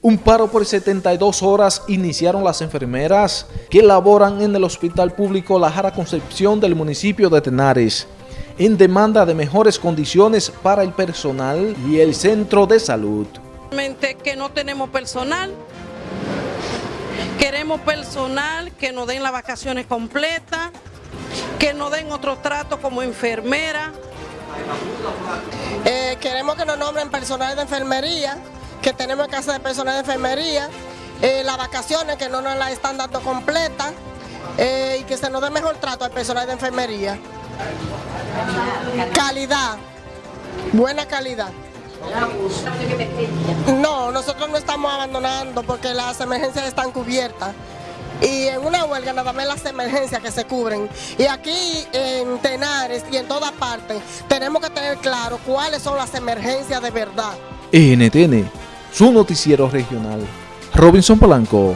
Un paro por 72 horas iniciaron las enfermeras que laboran en el Hospital Público La Jara Concepción del municipio de Tenares en demanda de mejores condiciones para el personal y el centro de salud. Realmente que no tenemos personal, queremos personal que nos den las vacaciones completas, que nos den otro trato como enfermera. Eh, queremos que nos nombren personal de enfermería, que tenemos que hacer de personal de enfermería, eh, las vacaciones que no nos las están dando completas eh, y que se nos dé mejor trato al personal de enfermería. Calidad, buena calidad. No, nosotros no estamos abandonando porque las emergencias están cubiertas. Y en una huelga nada más las emergencias que se cubren. Y aquí en Tenares y en todas partes tenemos que tener claro cuáles son las emergencias de verdad. NTN su noticiero regional. Robinson Polanco.